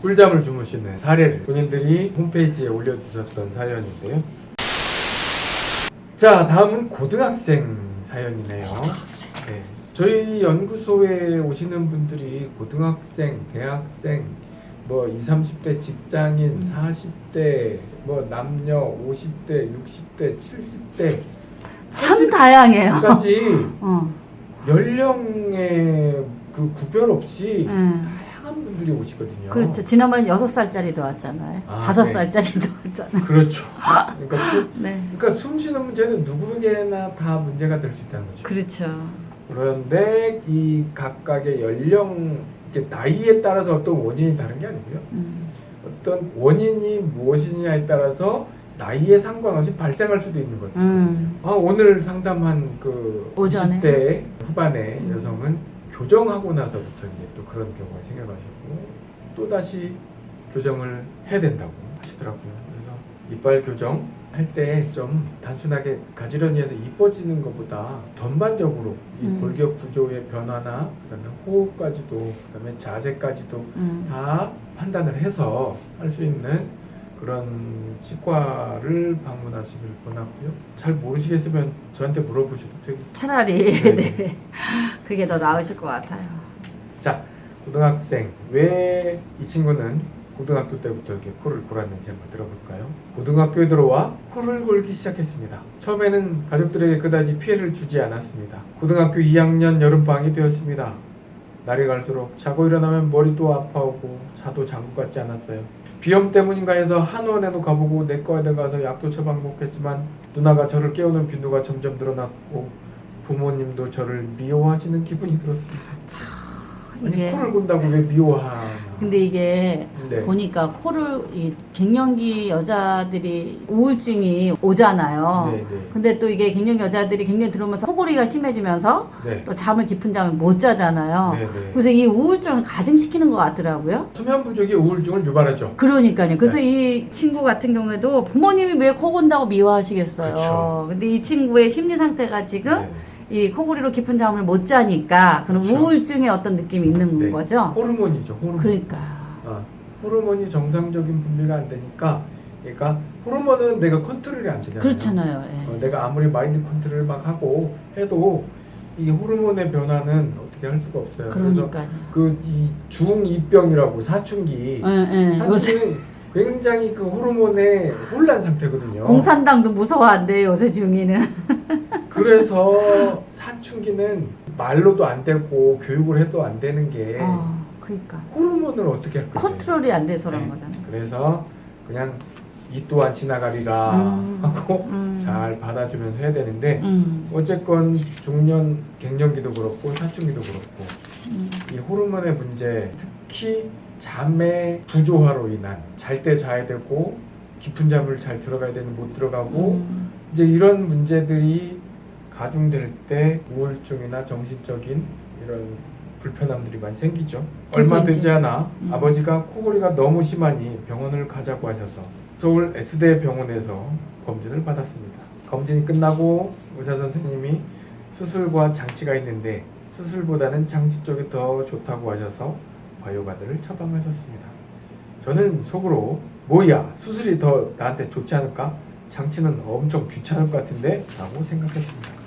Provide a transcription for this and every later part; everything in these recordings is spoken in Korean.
꿀잠을 주무시는 사례를 본인들이 홈페이지에 올려주셨던 사연인데요. 자, 다음은 고등학생 사연이네요. 네. 저희 연구소에 오시는 분들이 고등학생, 대학생, 뭐 20, 30대 직장인, 40대, 뭐 남녀 50대, 60대, 70대 참 다양해요. 까지 어. 연령의 그 구별 없이 음. 분들이 오시거든요. 그렇죠. 지난번에 여섯 살짜리도 왔잖아요. 아, 다섯 네. 살짜리도 왔잖아요. 그렇죠. 그러니까, 수, 네. 그러니까 숨 쉬는 문제는 누구에게나 다 문제가 될 수 있다는 거죠. 그렇죠. 그런데 이 각각의 연령, 나이에 따라서 어떤 원인이 다른 게 아니고요. 음. 어떤 원인이 무엇이냐에 따라서 나이에 상관없이 발생할 수도 있는 거죠. 음. 아, 오늘 상담한 그 오전에? 20대 후반의 음. 여성은 교정하고 나서부터 이제 또 그런 경우가 생겨가지고 또 다시 교정을 해야 된다고 하시더라고요. 그래서 이빨 교정 할 때 좀 단순하게 가지런히 해서 이뻐지는 것보다 전반적으로 이 음. 골격 구조의 변화나 그다음에 호흡까지도 그다음에 자세까지도 음. 다 판단을 해서 할 수 있는 그런 치과를 방문하시길 권하고요. 잘 모르시겠으면 저한테 물어보셔도 되겠습니다. 차라리 네. 네. 그게 더 나으실 것 같아요. 자, 고등학생 왜 이 친구는 고등학교 때부터 이렇게 코를 골았는지 한번 들어볼까요? 고등학교에 들어와 코를 골기 시작했습니다. 처음에는 가족들에게 그다지 피해를 주지 않았습니다. 고등학교 2학년 여름방학이 되었습니다. 날이 갈수록 자고 일어나면 머리도 아파오고 자도 장구 같지 않았어요. 비염 때문인가 해서 한의원에도 가보고 내과에도 가서 약도 처방먹겠지만 누나가 저를 깨우는 빈도가 점점 늘어났고 부모님도 저를 미워하시는 기분이 들었습니다. 아니 코를 곤다고 왜 미워하나? 근데 이게 네. 보니까 코를 이 갱년기 여자들이 우울증이 오잖아요. 네, 네. 근데 또 이게 갱년기 여자들이 갱년 들어오면서 코골이가 심해지면서 네. 또 잠을 깊은 잠을 못 자잖아요. 네, 네. 그래서 이 우울증을 가증시키는 것 같더라고요. 수면 부족이 우울증을 유발하죠. 그러니까요. 그래서 네. 이 친구 같은 경우에도 부모님이 왜 코 곤다고 미워하시겠어요. 그쵸. 근데 이 친구의 심리 상태가 지금 네. 이 코골이로 깊은 잠을 못 자니까 그런 그쵸. 우울증의 어떤 느낌이 있는 네. 거죠. 호르몬이죠. 호르몬. 그러니까. 아, 호르몬이 정상적인 분비가 안 되니까 그러니까 호르몬은 내가 컨트롤이 안 되잖아요. 그렇잖아요. 예. 어, 내가 아무리 마인드 컨트롤을 막 하고 해도 이 호르몬의 변화는 어떻게 할 수가 없어요. 그래서 그러니까요. 그이 중이병이라고 사춘기 예, 예. 사춘기는 굉장히 그 호르몬의 혼란 상태거든요. 공산당도 무서워한대요. 요새 중이는. 그래서 사춘기는 말로도 안 되고 교육을 해도 안 되는 게 어, 그러니까 호르몬을 어떻게 할 거예요? 컨트롤이 안 돼서 그런 네. 거잖아요. 그래서 그냥 이 또한 지나가리라 음, 하고 음. 잘 받아주면서 해야 되는데 음, 어쨌건 중년 갱년기도 그렇고 사춘기도 그렇고 음, 이 호르몬의 문제 특히 잠의 부조화로 인한 잘 때 자야 되고 깊은 잠을 잘 들어가야 되는 못 들어가고 음, 이제 이런 문제들이 가중될 때 우울증이나 정신적인 이런 불편함들이 많이 생기죠. 얼마 되지 않아 음. 아버지가 코골이가 너무 심하니 병원을 가자고 하셔서 서울 S대 병원에서 검진을 받았습니다. 검진이 끝나고 의사 선생님이 수술과 장치가 있는데 수술보다는 장치 쪽이 더 좋다고 하셔서 바이오가드를 처방하셨습니다. 저는 속으로 뭐야 수술이 더 나한테 좋지 않을까? 장치는 엄청 귀찮을 것 같은데 라고 생각했습니다.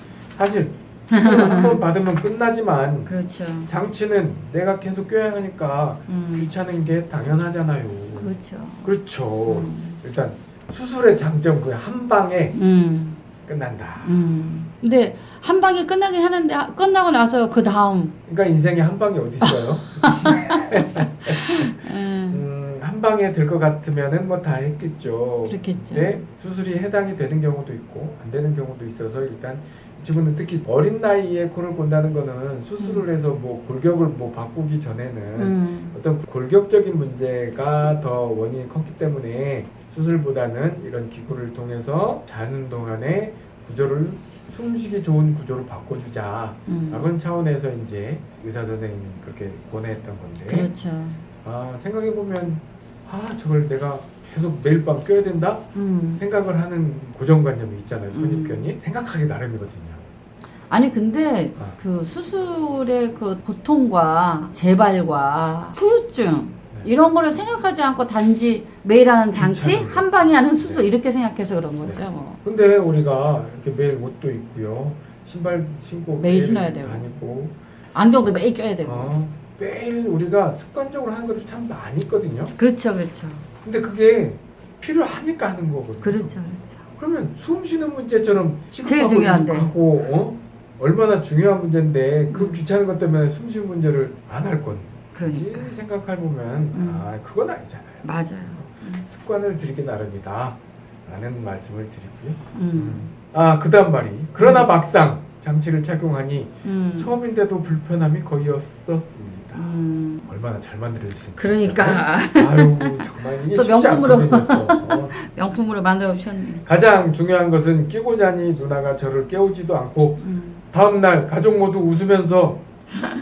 사실 한 번 받으면 끝나지만 그렇죠. 장치는 내가 계속 껴야 하니까 음, 귀찮은 게 당연하잖아요. 그렇죠. 그렇죠. 음, 일단 수술의 장점 그 한 방에 음, 끝난다. 음. 근데 한 방에 끝나긴 하는데 하- 끝나고 나서 그 다음 그러니까 인생에 한 방이 어디 있어요? 음, 음, 한 방에 될 것 같으면은 뭐 다 했겠죠. 그렇겠죠. 네, 수술이 해당이 되는 경우도 있고 안 되는 경우도 있어서 일단 이 친구는 특히 어린 나이에 코를 곤다는 거는 수술을 해서 뭐 골격을 뭐 바꾸기 전에는 음, 어떤 골격적인 문제가 더 원인이 컸기 때문에 수술보다는 이런 기구를 통해서 자는 동안에 구조를 숨쉬기 좋은 구조로 바꿔주자 음. 라는 차원에서 이제 의사 선생님이 그렇게 권해했던 건데 그렇죠. 아 생각해보면 아 저걸 내가 계속 매일 밤 껴야 된다? 음. 생각을 하는 고정관념이 있잖아요 음. 선입견이 생각하기 나름이거든요 아니 근데 아. 그 수술의 그 고통과 재발과 후유증 네. 이런 거를 생각하지 않고 단지 매일 하는 장치. 한 방에 하는 수술 네. 이렇게 생각해서 그런 거죠. 네. 뭐. 근데 우리가 이렇게 매일 옷도 입고요. 신발 신고 매일 신어야 되고. 다니고 안경도 매일 껴야 되고. 어, 매일 우리가 습관적으로 하는 것들이 참 많이 있거든요. 그렇죠, 그렇죠. 근데 그게 필요하니까 하는 거거든요. 그렇죠, 그렇죠. 그러면 숨 쉬는 문제처럼 제일 중요한데. 하고 어? 얼마나 중요한 문제인데 그 음. 귀찮은 것 때문에 숨 쉬는 문제를 안 할 건지 그러니까. 생각해 보면 음. 아 그건 아니잖아요. 맞아요. 음. 습관을 들이기 나름이다. 라는 말씀을 드리고요. 음. 아, 그 다음 말이. 그러나 막상 장치를 착용하니 음. 처음인데도 불편함이 거의 없었습니다. 음. 얼마나 잘 만들어주신 그러니까 아유, 정말 이게 또 명품으로. 어. 명품으로 만들어 주셨네. 가장 중요한 것은 끼고 자니 누나가 저를 깨우지도 않고 음. 다음날 가족 모두 웃으면서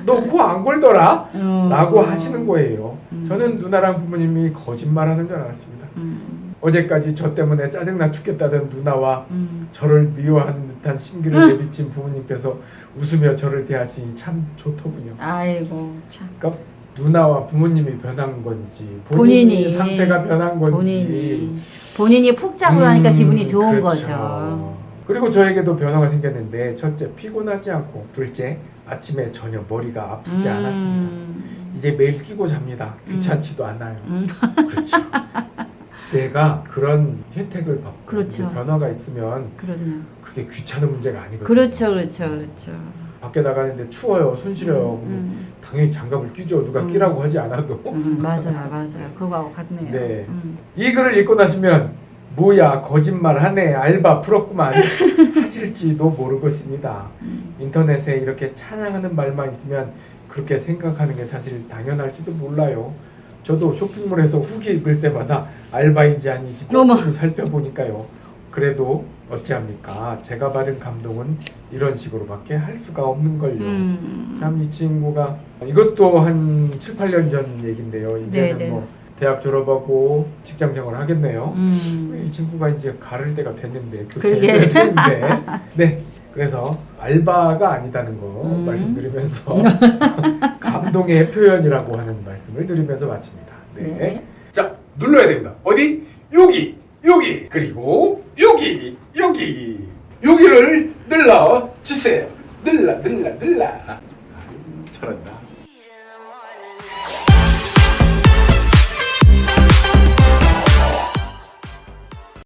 너 코 안 골더라? 어. 라고 하시는 거예요. 음. 저는 누나랑 부모님이 거짓말하는 줄 알았습니다. 음. 어제까지 저 때문에 짜증나 죽겠다던 누나와 음. 저를 미워하는 듯한 심기를 음. 내비친 부모님께서 웃으며 저를 대하시니 참 좋더군요. 아이고 참. 그러니까 누나와 부모님이 변한 건지 본인이, 본인이. 상태가 변한 건지 본인이 본인이 푹 자고 나니까 음, 기분이 좋은 그렇죠. 거죠. 그리고 저에게도 변화가 생겼는데 첫째 피곤하지 않고 둘째 아침에 전혀 머리가 아프지 음. 않았습니다. 이제 매일 끼고 잡니다. 귀찮지도 않아요. 음. 그렇죠. 내가 그런 혜택을 받고 그렇죠. 변화가 있으면 그렇네요. 그게 귀찮은 문제가 아니거든요. 그렇죠, 그렇죠, 그렇죠. 밖에 나가는데 추워요, 손 시려요. 음, 당연히 장갑을 끼죠. 누가 음. 끼라고 하지 않아도. 음, 맞아요, 맞아요. 그거하고 같네요. 네. 음. 이 글을 읽고 나시면 뭐야 거짓말 하네 알바 부럽구만 하실지도 모르겠습니다. 음. 인터넷에 이렇게 찬양하는 말만 있으면 그렇게 생각하는 게 사실 당연할지도 몰라요. 저도 쇼핑몰에서 후기 읽을 때마다 알바인지 아닌지. 조금 살펴보니까요. 그래도 어찌합니까? 제가 받은 감동은 이런 식으로밖에 할 수가 없는 걸요. 음. 참이 친구가 이것도 한 7, 8년 전 얘긴데요. 이제는 네네. 뭐 대학 졸업하고 직장 생활 하겠네요. 음. 이 친구가 이제 가를 때가 됐는데. 교체해야 되는데 네 그래서 알바가 아니다는 거 음. 말씀드리면서 감동의 표현이라고 하는 말씀을 드리면서 마칩니다. 네. 네. 자 눌러야 됩니다. 어디 여기 여기 그리고 여기 여기 여기를 눌러 주세요. 눌러 눌러. 아유, 잘한다.